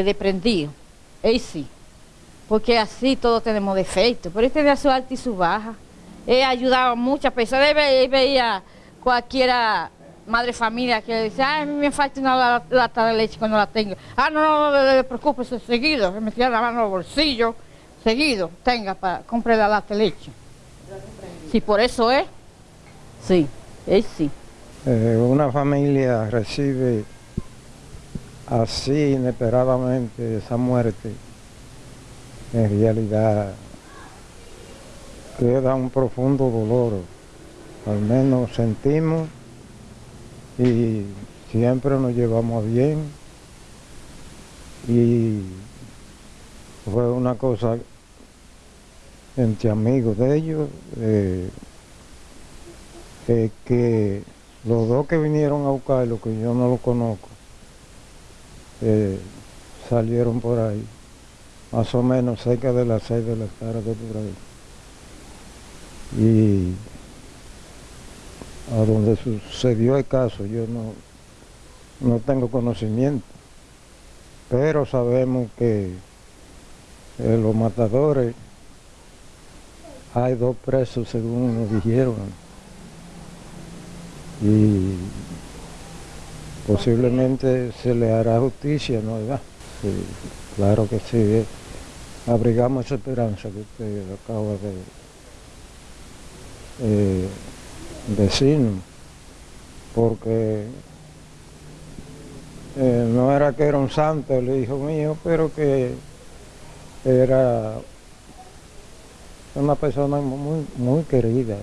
es desprendido. Sí. Porque así todos tenemos defectos. Pero él tenía su alta y su baja. Él ayudaba a muchas personas. Él ve- él veía cualquiera madre familia que decía, ay, me falta una lata de leche cuando la tengo. Ah, no, no, no, no, preocúpese, seguido. Se metía la mano en los. Seguido, tenga, para compre la lata de leche. Sí, por eso es. Sí, él sí. Eh, una familia recibe así inesperadamente esa muerte, en realidad queda un profundo dolor. Al menos sentimos y siempre nos llevamos bien. Y fue una cosa entre amigos de ellos. eh, eh, que los dos que vinieron a buscarlo, que yo no lo conozco, salieron por ahí, más o menos cerca de las seis de la tarde por ahí. Y a donde sucedió el caso yo no, no tengo conocimiento, pero sabemos que eh, los matadores, hay dos presos según nos dijeron y posiblemente se le hará justicia, ¿no? Sí, claro que sí. Abrigamos esa esperanza que usted acaba de eh, decirnos, porque eh, no era que era un santo el hijo mío, pero que era una persona muy querida.